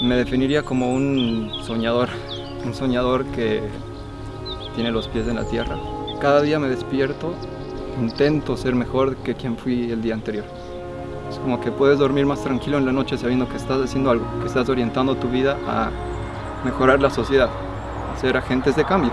Me definiría como un soñador, un soñador que tiene los pies en la tierra. Cada día me despierto, intento ser mejor que quien fui el día anterior. Es como que puedes dormir más tranquilo en la noche sabiendo que estás haciendo algo, que estás orientando tu vida a mejorar la sociedad, a ser agentes de cambio.